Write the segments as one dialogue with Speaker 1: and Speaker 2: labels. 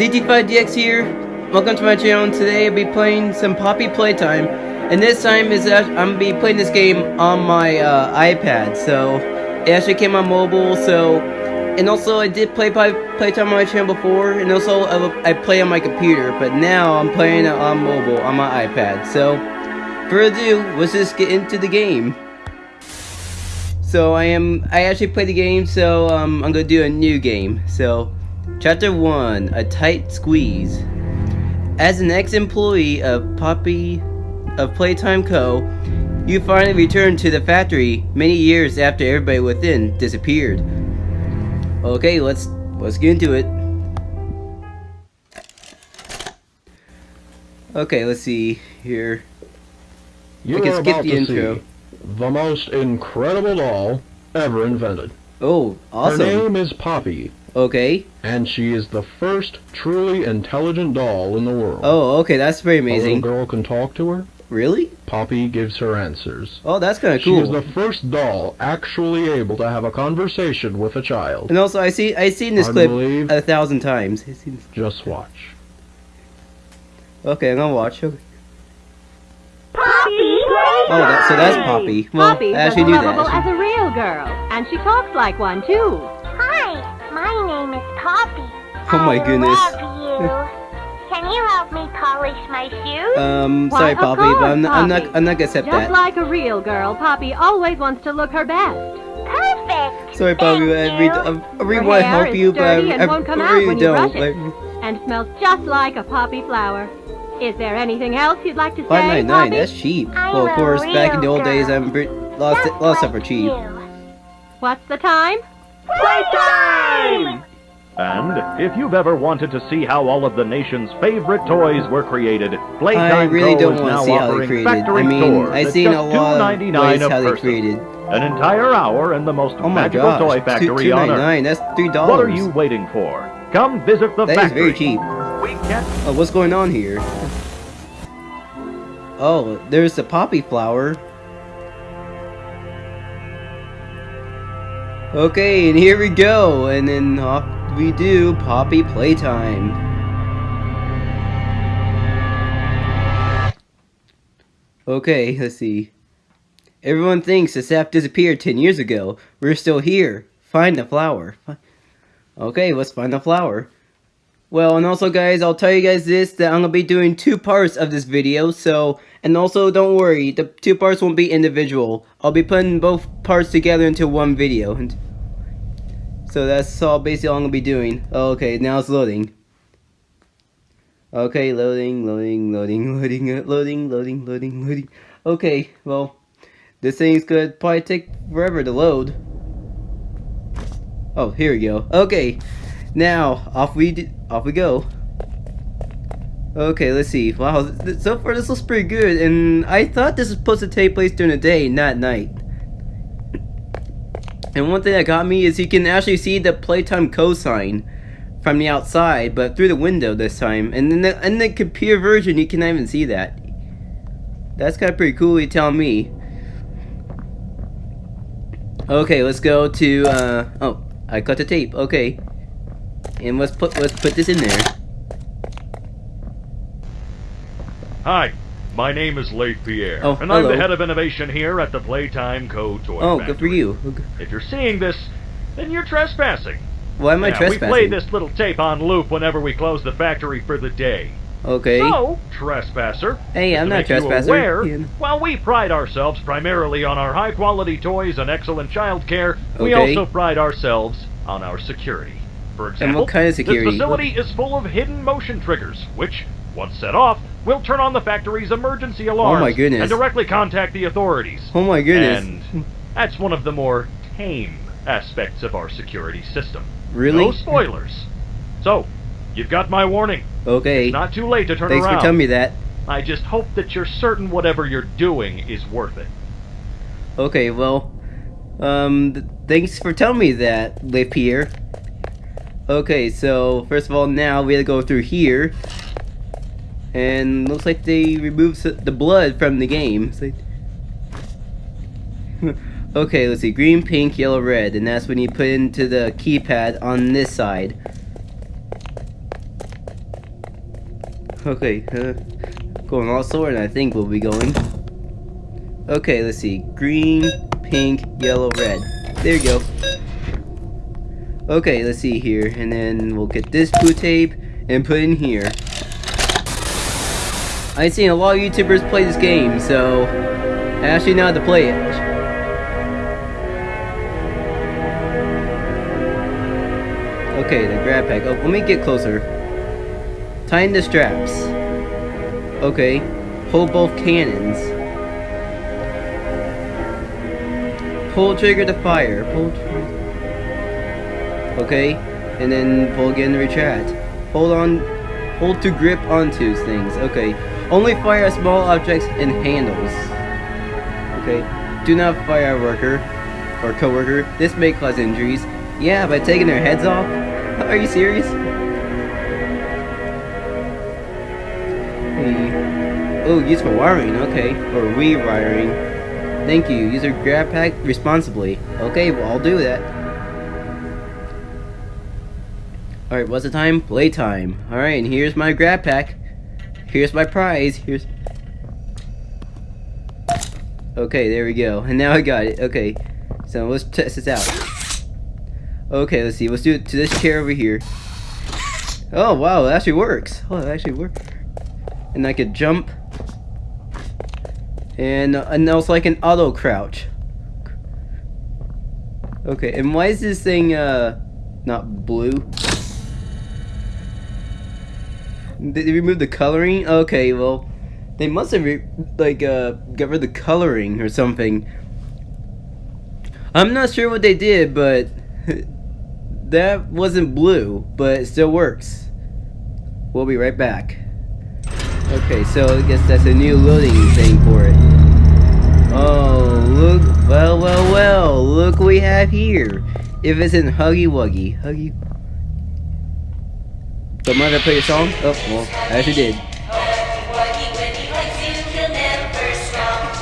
Speaker 1: ZT5DX here. Welcome to my channel. Today I'll be playing some Poppy Playtime, and this time is I'm gonna be playing this game on my uh, iPad. So it actually came on mobile. So and also I did play Poppy Playtime on my channel before, and also I, I play on my computer. But now I'm playing it on mobile on my iPad. So for ado, let's just get into the game. So I am I actually played the game. So um, I'm gonna do a new game. So. Chapter 1 A Tight Squeeze. As an ex employee of Poppy of Playtime Co., you finally returned to the factory many years after everybody within disappeared. Okay, let's let's get into it. Okay, let's see here.
Speaker 2: You
Speaker 1: can skip the intro.
Speaker 2: see the most incredible doll ever invented.
Speaker 1: Oh, awesome.
Speaker 2: Her name is Poppy,
Speaker 1: Okay.
Speaker 2: and she is the first truly intelligent doll in the world.
Speaker 1: Oh, okay, that's very amazing.
Speaker 2: A little girl can talk to her.
Speaker 1: Really?
Speaker 2: Poppy gives her answers.
Speaker 1: Oh, that's kind of cool.
Speaker 2: She is the first doll actually able to have a conversation with a child.
Speaker 1: And also, I see I seen this
Speaker 2: I
Speaker 1: clip
Speaker 2: believe-
Speaker 1: a thousand times. I seen this-
Speaker 2: Just watch.
Speaker 1: Okay, I'm gonna watch. Okay.
Speaker 3: Poppy
Speaker 1: Oh, that, so that's Poppy. Well,
Speaker 4: Poppy's
Speaker 1: I actually
Speaker 4: as
Speaker 1: knew
Speaker 4: lovable
Speaker 1: that.
Speaker 4: as a real girl, and she talks like one too.
Speaker 3: Hi, my name is Poppy.
Speaker 1: Oh my
Speaker 3: I
Speaker 1: goodness.
Speaker 3: love you. Can you help me polish my shoes?
Speaker 1: Um,
Speaker 4: Why,
Speaker 1: sorry,
Speaker 4: of
Speaker 1: Poppy, but I'm,
Speaker 4: course,
Speaker 1: I'm not. I'm not gonna accept
Speaker 4: Just
Speaker 1: that.
Speaker 4: like a real girl, Poppy always wants to look her best.
Speaker 3: Perfect.
Speaker 1: Sorry, Poppy, but I
Speaker 3: Thank
Speaker 1: really. I really
Speaker 4: Her
Speaker 1: want to help you, but I,
Speaker 4: sturdy and
Speaker 1: I,
Speaker 4: won't come
Speaker 1: I
Speaker 4: out
Speaker 1: really
Speaker 4: when you
Speaker 1: don't.
Speaker 4: brush it.
Speaker 1: Like,
Speaker 4: And smells just like a poppy flower. Is there anything else you'd like to say,
Speaker 1: Five ninety nine.
Speaker 4: Poppy?
Speaker 1: That's cheap.
Speaker 3: I'm
Speaker 1: Well, of course, back in the
Speaker 3: real
Speaker 1: old days. I'm pretty, lots,
Speaker 3: Just
Speaker 1: lots of
Speaker 3: like
Speaker 1: are cheap.
Speaker 3: you.
Speaker 4: What's the time?
Speaker 3: Playtime!
Speaker 5: And if you've ever wanted to see how all of the nation's favorite toys were created, Playtime
Speaker 1: I really
Speaker 5: Co.
Speaker 1: don't
Speaker 5: is
Speaker 1: want
Speaker 5: now
Speaker 1: to see how they created. I mean, I've seen a lot of
Speaker 5: $2.99
Speaker 1: ways how they created.
Speaker 5: An entire hour in the most
Speaker 1: Oh
Speaker 5: magical
Speaker 1: gosh,
Speaker 5: toy factory
Speaker 1: two
Speaker 5: on Earth.
Speaker 1: That's three dollars.
Speaker 5: What are you waiting for? Come visit the
Speaker 1: That is
Speaker 5: factory.
Speaker 1: very cheap.
Speaker 5: We can't
Speaker 1: Oh, what's going on here? Oh, there's the poppy flower. Okay, and here we go, and then off we do Poppy Playtime. Okay, let's see. Everyone thinks the sap disappeared 10 years ago. We're still here. Find the flower. Okay, let's find the flower. Well, and also guys, I'll tell you guys this, that I'm going to be doing two parts of this video, so, and also don't worry, the two parts won't be individual. I'll be putting both parts together into one video. And so that's all basically all I'm to be doing. Okay, now it's loading. Okay, loading, loading, loading, loading, loading, loading, loading, loading. Okay, well, this thing's gonna probably take forever to load. Oh, here we go. Okay, now off we off we go. Okay, let's see. Wow, so far this looks pretty good, and I thought this was supposed to take place during the day, not night. And one thing that got me is you can actually see the Playtime cosign from the outside, but through the window this time. And in the, in the computer version, you cannot even see that. That's kind of pretty cool, you tell me. Okay, let's go to, uh, oh, I cut the tape, okay. And let's put, let's put this in there.
Speaker 5: Hi, my name is Leith Pierre,
Speaker 1: Oh,
Speaker 5: and I'm the head of innovation here at the Playtime Co. Toy
Speaker 1: Oh,
Speaker 5: Factory.
Speaker 1: good for you. Okay.
Speaker 5: If you're seeing this, then you're trespassing.
Speaker 1: Why am I
Speaker 5: Yeah, we play this little tape on loop whenever we close the factory for the day.
Speaker 1: Okay.
Speaker 5: So, trespasser.
Speaker 1: Hey, I'm not trespasser.
Speaker 5: Aware,
Speaker 1: Yeah.
Speaker 5: while we pride ourselves primarily on our high-quality toys and excellent child care, we also pride ourselves on our security. For example,
Speaker 1: what kind of security?
Speaker 5: this facility is full of hidden motion triggers, which, once set off, will turn on the factory's emergency alarms
Speaker 1: Oh my goodness.
Speaker 5: and directly contact the authorities.
Speaker 1: Oh my goodness.
Speaker 5: And that's one of the more tame aspects of our security system.
Speaker 1: Really?
Speaker 5: No spoilers. So, you've got my warning.
Speaker 1: Okay.
Speaker 5: It's not too late to turn
Speaker 1: Thanks
Speaker 5: around.
Speaker 1: for telling me that.
Speaker 5: I just hope that you're certain whatever you're doing is worth it.
Speaker 1: Okay, well, um, th- thanks for telling me that, Le Pierre. Okay, so first of all, now we have to go through here, and looks like they removed the blood from the game. Like- okay, let's see, green, pink, yellow, red, and that's when you put into the keypad on this side. Okay, uh, going all sword, I think we'll be going. Okay, let's see. Green, pink, yellow, red. There you go. Okay, let's see here. And then we'll get this blue tape and put in here. I've seen a lot of YouTubers play this game, so I actually know how to play it. Okay, the grab pack. Oh, let me get closer. Tighten the straps. Okay. Hold both cannons. Pull trigger to fire. Pull Okay. And then pull again to retract. Hold on. Hold to grip onto things. Okay. Only fire small objects and handles. Okay. Do not fire a worker or co-worker. This may cause injuries. Yeah, by taking their heads off? Are you serious? Hey. Oh, use for wiring, okay. Or rewiring. Thank you. Use your grab pack responsibly. Okay, well, I'll do that. Alright, what's the time? Playtime. Alright, and here's my grab pack. Here's my prize. Here's... Okay, there we go. And now I got it. Okay. So let's test this out. Okay, let's see. Let's do it to this chair over here. Oh, wow. It actually works. Oh, it actually works. And I could jump. And, uh, and also like an auto crouch. Okay, and why is this thing, uh, not blue? Did they remove the coloring? Okay, well, they must have, like, uh, got rid of the coloring or something. I'm not sure what they did, but that wasn't blue, but it still works. We'll be right back. Okay, so I guess that's a new loading thing for it. Oh, look, well, well, well, look what we have here. If it's in Huggy Wuggy, Huggy. So am I gonna play a song? Oh, well, I actually did.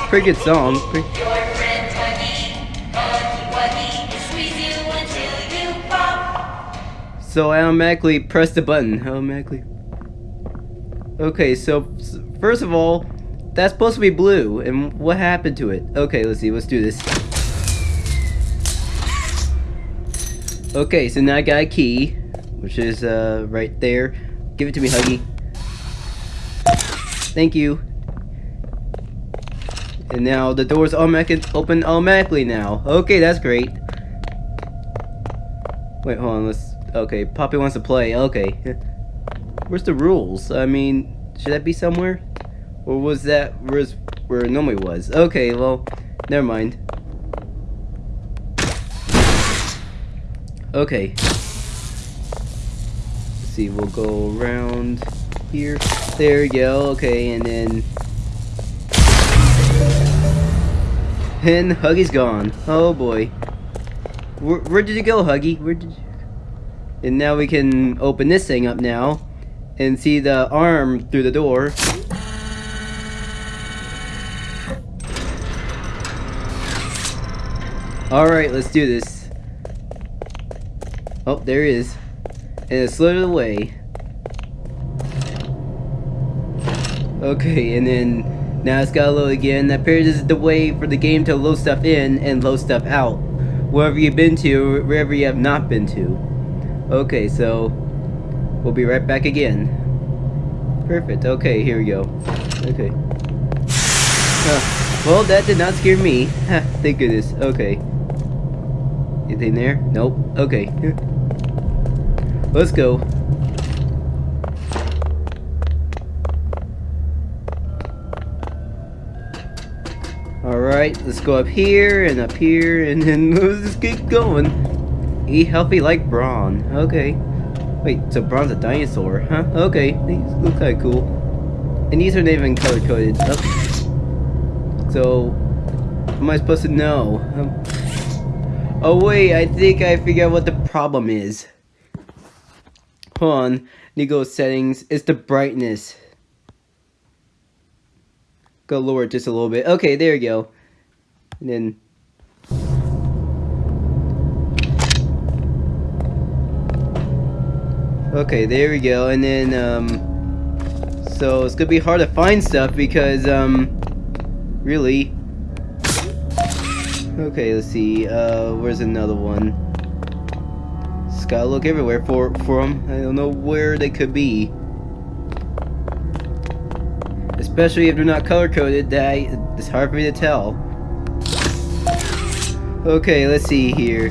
Speaker 1: Pretty good song. Pretty So I automatically press the button. Automatically. Okay, so first of all, that's supposed to be blue, and what happened to it? Okay, let's see. Let's do this. Okay, so now I got a key, which is uh right there. Give it to me, Huggy. Thank you. And now the doors automatically open automatically now. Okay, that's great. Wait, hold on. Let's Okay, Poppy wants to play. Okay. Where's the rules? I mean, should that be somewhere? Or was that where it normally was? Okay, well, never mind. Okay. See, we'll go around here. There we go. Okay, and then and Huggy's gone. Oh boy. Where, where did you go, Huggy? Where did you and now we can open this thing up now and see the arm through the door. Alright, let's do this. Oh, there it is. And it slid away. Okay, and then now it's gotta load again. That this is the way for the game to load stuff in and load stuff out. Wherever you've been to, wherever you have not been to. Okay, so we'll be right back again. Perfect. Okay, here we go. Okay. Huh. Well, that did not scare me. Thank goodness. Okay. Anything there? Nope. Okay. Let's go. Alright, let's go up here and up here and then let's just keep going. Eat healthy like Bron. Okay. Wait, so Bron's a dinosaur, huh? Okay, these look kinda cool. And these are not even color coded. Oh. So, am I supposed to know? Um, oh wait, I think I figured out what the problem is. On, Nigo settings. It's the brightness. Go lower just a little bit. Okay, there you go. And then Okay, there we go. And then, um, So it's gonna be hard to find stuff because, um, really. Okay, let's see. Uh, where's another one? Gotta look everywhere for for them. I don't know where they could be. Especially if they're not color coded, that I, it's hard for me to tell. Okay, let's see here.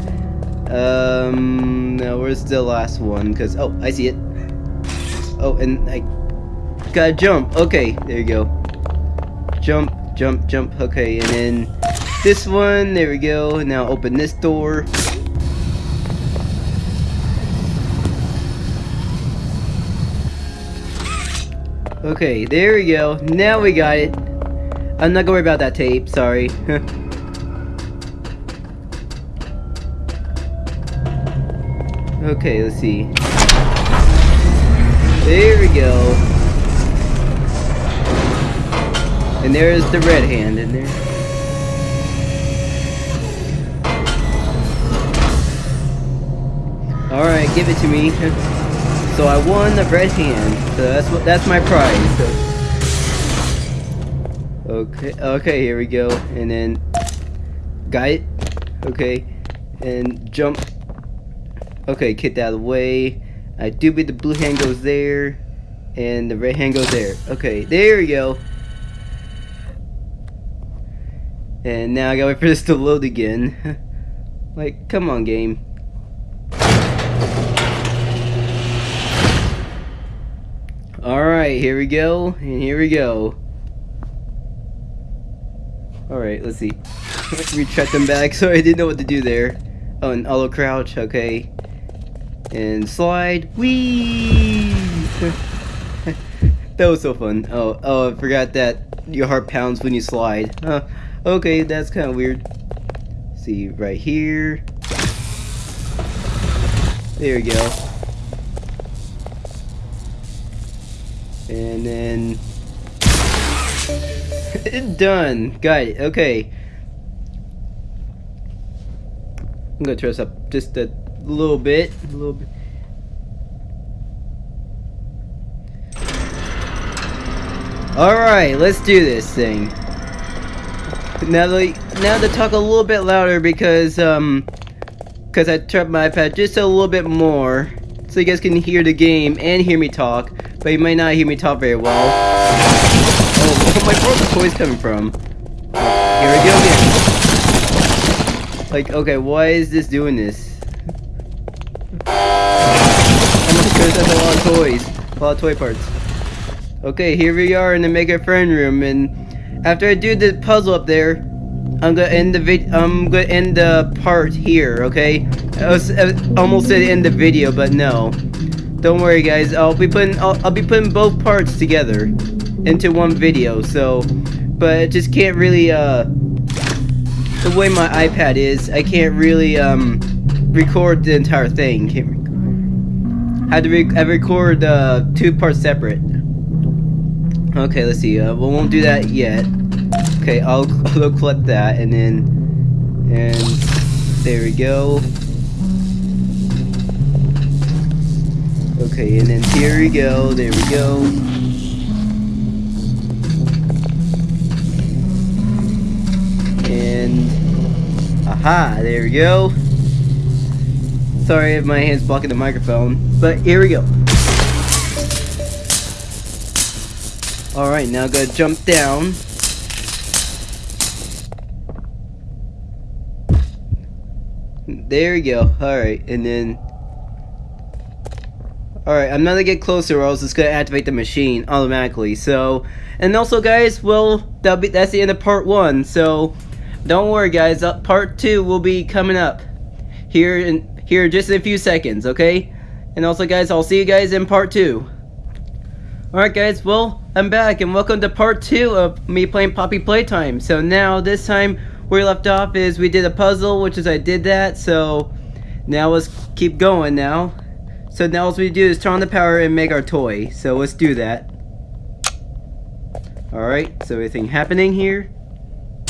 Speaker 1: Um, now where's the last one? Cause oh, I see it. Oh, and I gotta jump. Okay, there you go. Jump, jump, jump. Okay, and then this one. There we go. Now open this door. Okay, there we go. Now we got it. I'm not gonna worry about that tape. Sorry. okay, let's see. There we go. And there's the red hand in there. Alright, give it to me. So I won the red hand. So that's what that's my prize. Okay, okay, here we go. And then it. Okay. And jump. Okay, kick that away. I do believe the blue hand goes there. And the red hand goes there. Okay, there we go. And now I gotta wait for this to load again. like, come on, game. Alright, here we go, and here we go. Alright, let's see. Retract them back, so I didn't know what to do there. Oh, and auto crouch, okay. And slide. Whee! that was so fun. Oh, oh, I forgot that your heart pounds when you slide. Huh. Okay, that's kind of weird. See, right here. There we go. And then... Done! Got it, okay. I'm gonna turn this up just a little bit. A little bit. Alright, let's do this thing. Now, the, now to talk a little bit louder because, um, because I turned my iPad just a little bit more so you guys can hear the game and hear me talk, but you might not hear me talk very well. Oh, where my broken toys coming from? Here we go again. Like, okay, why is this doing this? Oh my goodness, that's a lot of toys. A lot of toy parts. Okay, here we are in the Make a Friend room, and after I do the puzzle up there, I'm gonna end the vid. I'm gonna end the part here. Okay, I, was, I almost said end the video, but no. Don't worry, guys. I'll be putting I'll, I'll be putting both parts together into one video. So, but I just can't really uh the way my iPad is, I can't really um record the entire thing. Can't rec- had to re I record uh, two parts separate. Okay, let's see. Uh, we won't do that yet. Okay, I'll, I'll collect that and then and there we go. Okay, and then here we go. There we go. And aha, there we go. Sorry if my hand's blocking the microphone, but here we go. Alright, now I'm gonna jump down. There we go. Alright, and then... Alright, I'm not gonna get closer or else it's gonna activate the machine automatically, so... And also, guys, well, that'll be, that's the end of part one, so... Don't worry, guys, uh, part two will be coming up. Here in, here just in a few seconds, okay? And also, guys, I'll see you guys in part two. Alright guys, well, I'm back and welcome to part 2 of me playing Poppy Playtime. So now, this time, where we left off is we did a puzzle, which is I did that, so now let's keep going now. So now all we do is turn on the power and make our toy, so let's do that. Alright, so anything happening here?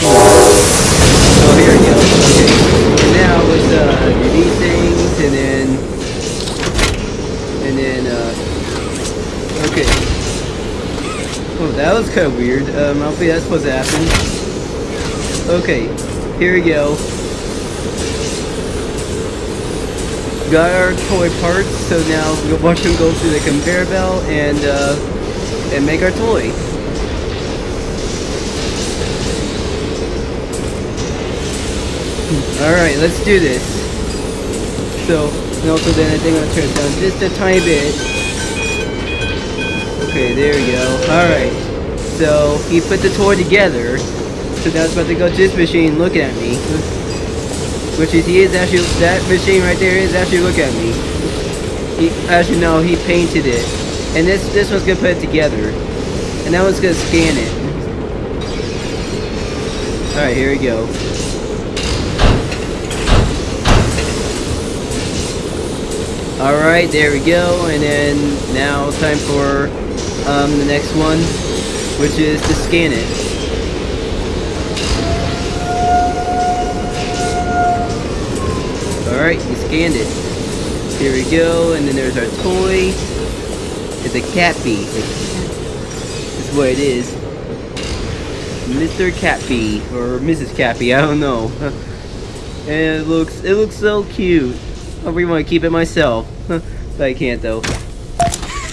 Speaker 1: Oh, here we go, okay. And Now let's uh, do these things, and then, and then, uh, Okay. Oh, that was kind of weird. Um, I don't think that's supposed to happen. Okay, here we go. Got our toy parts, so now we'll watch them go through the conveyor belt and, uh, and make our toy. Alright, let's do this. So, and also then I think gonna turn it down just a tiny bit. Okay, there we go. Alright. So, he put the toy together. So now it's about to go to this machine looking at me. Which is, he is actually, that machine right there is actually look at me. He, you know, he painted it. And this, this one's gonna put it together. And that one's gonna scan it. Alright, here we go. Alright, there we go, and then now time for um, the next one, which is to scan it. Alright, you scanned it. Here we go, and then there's our toy. It's a Cappy. That's what it is. Mr. Cappy, or Mrs. Cappy, I don't know. and it looks, it looks so cute. I really want to keep it myself. but I can't though.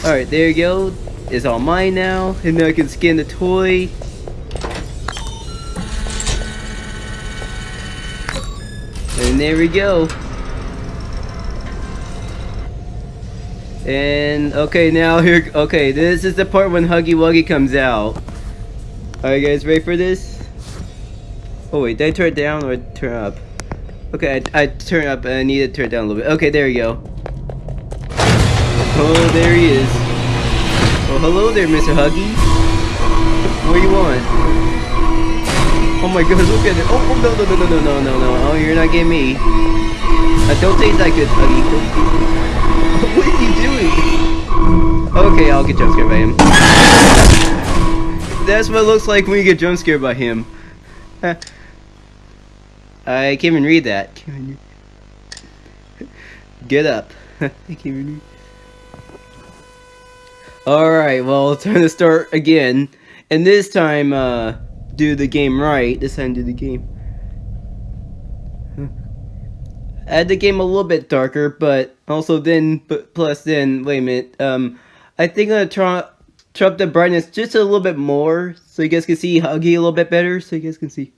Speaker 1: Alright, there you go. It's all mine now. And now I can scan the toy. And there we go. And okay, now here. Okay, this is the part when Huggy Wuggy comes out. Are you guys ready for this? Oh wait, did I turn it down or turn up? Okay, I, I turn up and I need to turn it down a little bit. Okay, there you go. Oh, there he is. Oh, hello there, Mr. Huggy. What do you want? Oh my goodness, look at it. Oh, oh, no, no, no, no, no, no, no. Oh, you're not getting me. Uh, don't taste that good, Huggy. what are you doing? Okay, I'll get jump scared by him. That's what it looks like when you get jump scared by him. I can't even read that. Get up. I can't even read. Alright, well, time to start again. And this time, uh, do the game right. This time, do the game. Add the game a little bit darker, but also then, but plus then, wait a minute, um, I think I'm gonna try, try up the brightness just a little bit more, so you guys can see Huggy a little bit better, so you guys can see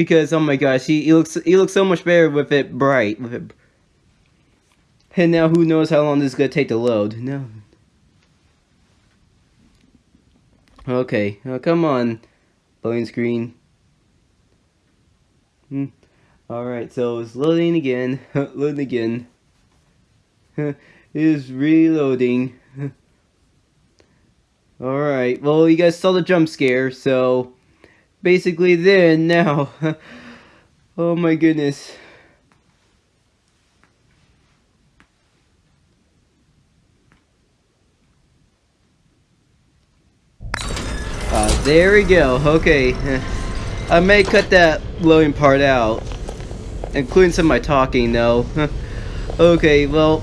Speaker 1: because oh my gosh, he, he looks he looks so much better with it bright. With it. And now who knows how long this is gonna take to load? No. Okay, oh, come on, loading screen. Hmm. All right, so it's loading again, loading again. it is reloading. All right, well you guys saw the jump scare, so basically then now. oh my goodness. Uh, there we go. Okay. I may cut that loading part out. Including some of my talking though. okay, well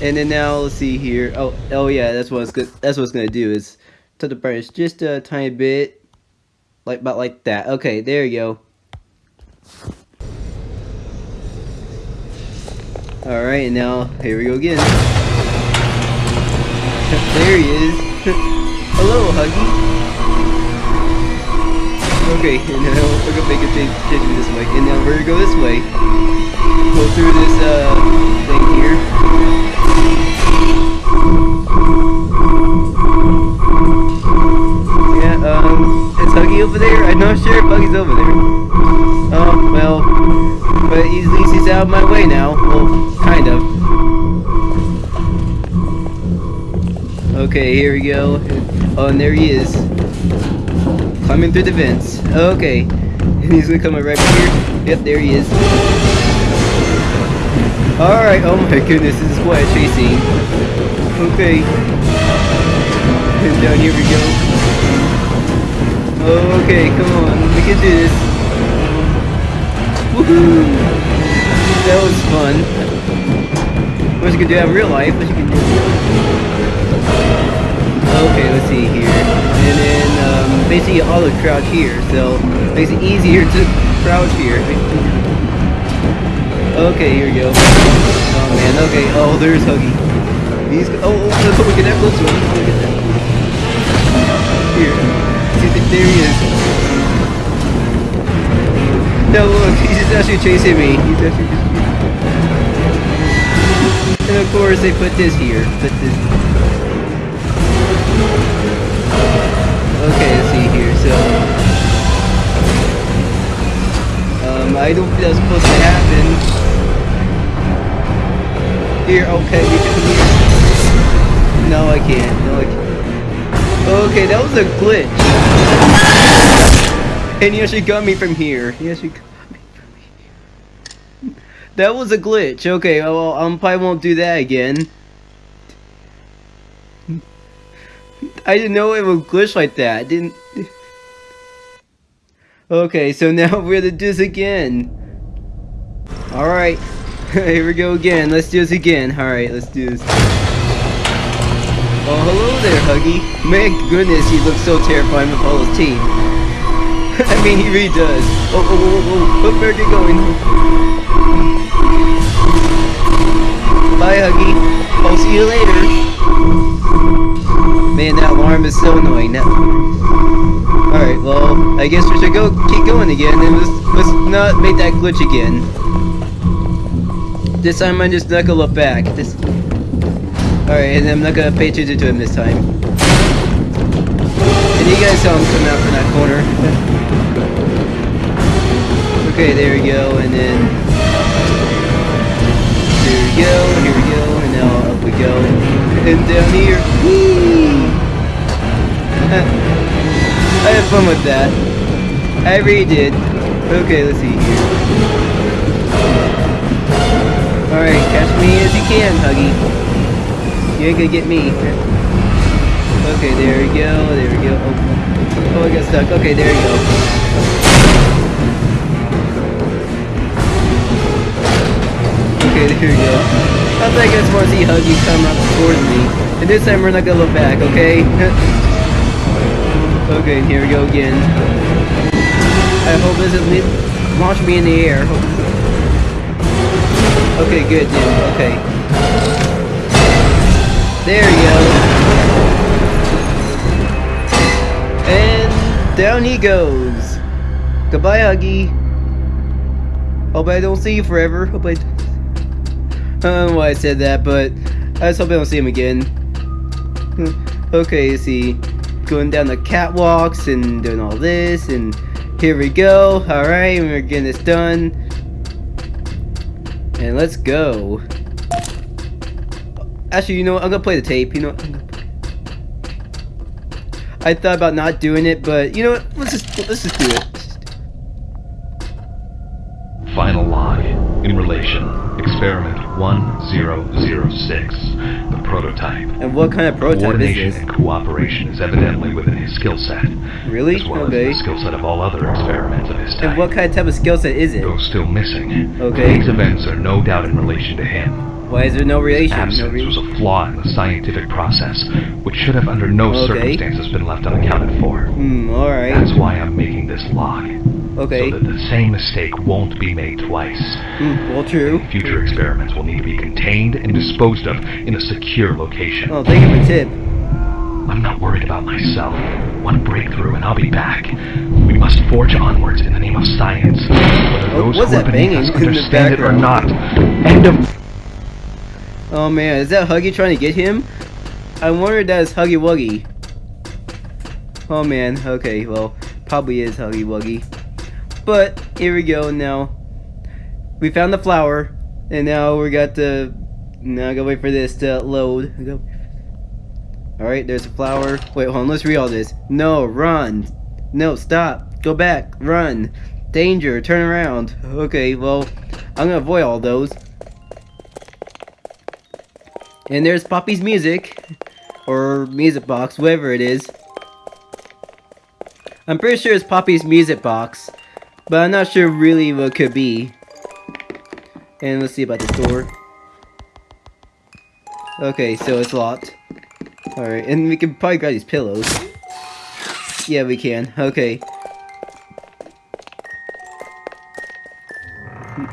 Speaker 1: and then now let's see here. Oh oh yeah, that's what it's good that's what it's gonna do is to the brightness just a tiny bit. Like, about like that. Okay, there you go. Alright, now, here we go again. there he is. Hello, Huggy. Okay, and now we're gonna make a change, change this way. And now we're gonna go this way. Go through this, uh, thing here. Yeah, um... Huggy over there? I'm not sure if Huggy's over there. Oh, well. But at least he's out of my way now. Well, kind of. Okay, here we go. Oh, and there he is. Climbing through the vents. Okay. And he's gonna come right here. Yep, there he is. Alright, oh my goodness, this is quite a chasing. Okay. And down here we go. Okay, come on, we can do this. Woohoo! That was fun. What you can do in real life, what you can do. Okay, let's see here. And then, um, basically auto crouch here, so it makes it easier to crouch here. Okay, here we go. Oh man, okay, oh, there's Huggy. He's, oh, oh, oh look at that close one. Look at that. Here. See, there he is. No, look, he's just actually chasing me. He's actually just... And of course, they put this here. Put this... Okay, I don't think that's supposed to happen. Here, okay, you can come here. No, I can't. No, I can't. Okay, that was a glitch. And he actually got me from here. He actually got me from here. That was a glitch. Okay, well, I probably won't do that again. I didn't know it would glitch like that. I didn't. Okay, so now we're gonna do this again. Alright. Here we go again. Let's do this again. Alright, let's do this. Oh, hello there, Huggy. My goodness, he looks so terrifying with all his teeth. I mean, he really does. Oh, oh, oh, oh, oh, where are you going? I guess we should go keep going again, and let's, let's not make that glitch again. This time I'm just not gonna look back. This... Alright, and I'm not gonna pay attention to him this time. And you guys saw him come out from that corner. okay, there we go, and then... There we go, here we go, and now up we go. And down here, whee! I had fun with that. I really did. Okay, let's see here. Alright, catch me as you can, Huggy. You ain't gonna get me. Okay, there we go, there we go. Oh, oh I got stuck. Okay, there we go. Okay, there we go. I think I just want to see Huggy come up towards me. And this time we're not gonna look back, okay? okay, here we go again. I hope this doesn't launch me in the air. Okay, good, dude. Okay. There you go. And down he goes. Goodbye, Huggy. Hope I don't see you forever. Hope I. I don't know why I said that, but I just hope I don't see him again. okay, see, going down the catwalks and doing all this, and here we go. All right, we're getting this done, and let's go. Actually, you know what? I'm gonna play the tape. You know, I thought about not doing it, but you know what? Let's just let's just do it.
Speaker 6: Final log. In relation. Experiment 1006. Prototype.
Speaker 1: And what kind of prototype is
Speaker 6: Coordination
Speaker 1: this?
Speaker 6: and cooperation is evidently within his skill set.
Speaker 1: Really?
Speaker 6: As well
Speaker 1: Okay.
Speaker 6: as the skill set of all other experiments of his type.
Speaker 1: And what kind of type of skill set is it?
Speaker 6: Though still missing.
Speaker 1: Okay.
Speaker 6: These events are no doubt in relation to him.
Speaker 1: Why is there no relation? No
Speaker 6: Absence
Speaker 1: re-
Speaker 6: was a flaw in the scientific process, which should have under no
Speaker 1: Okay.
Speaker 6: circumstances been left unaccounted for.
Speaker 1: Hmm. All right.
Speaker 6: That's why I'm making this log.
Speaker 1: Okay.
Speaker 6: So that the same mistake won't be made twice.
Speaker 1: Hmm. Well, true.
Speaker 6: Future experiments will need to be contained and disposed of in a secure location.
Speaker 1: Oh, thank you for the tip.
Speaker 6: I'm not worried about myself. One breakthrough and I'll be back. We must forge onwards in the name of science. Whether
Speaker 1: Oh,
Speaker 6: those who are
Speaker 1: that
Speaker 6: beneath
Speaker 1: banging
Speaker 6: us understand it or not. End of
Speaker 1: Oh man, is that Huggy trying to get him? I wonder if that is Huggy Wuggy. Oh man, okay, well, probably is Huggy Wuggy. But, here we go now. We found the flower, and now we got the... Now I gotta wait for this to load. Go- Alright, there's a flower. Wait, hold on, let's read all this. No, run! No, stop! Go back! Run! Danger! Turn around! Okay, well, I'm gonna avoid all those. And there's Poppy's music. Or music box, whatever it is. I'm pretty sure it's Poppy's music box. But I'm not sure really what could be. And let's see about this door. Okay, so it's locked. Alright, and we can probably grab these pillows. Yeah, we can. Okay.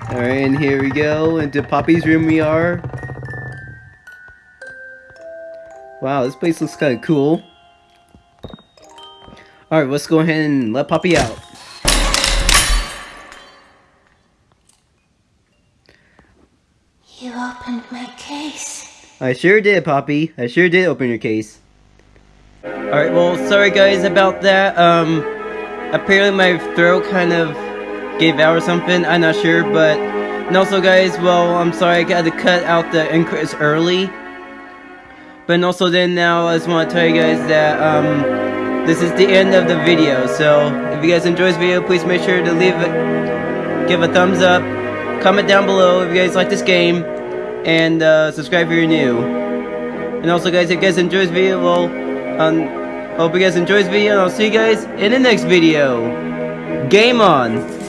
Speaker 1: Alright, and here we go. Into Poppy's room we are. Wow, this place looks kind of cool. Alright, let's go ahead and let Poppy out.
Speaker 3: You opened my case.
Speaker 1: I sure did, Poppy. I sure did open your case. Alright, well, sorry guys about that. Um, apparently my throat kind of gave out or something. I'm not sure, but... And also, guys, well, I'm sorry I had to cut out the increase early. But also then now, I just want to tell you guys that, um, this is the end of the video. So, if you guys enjoy this video, please make sure to leave it, give a thumbs up, comment down below if you guys like this game, and uh, subscribe if you're new. And also guys, if you guys enjoy this video, well, um, hope you guys enjoy this video, and I'll see you guys in the next video. Game on!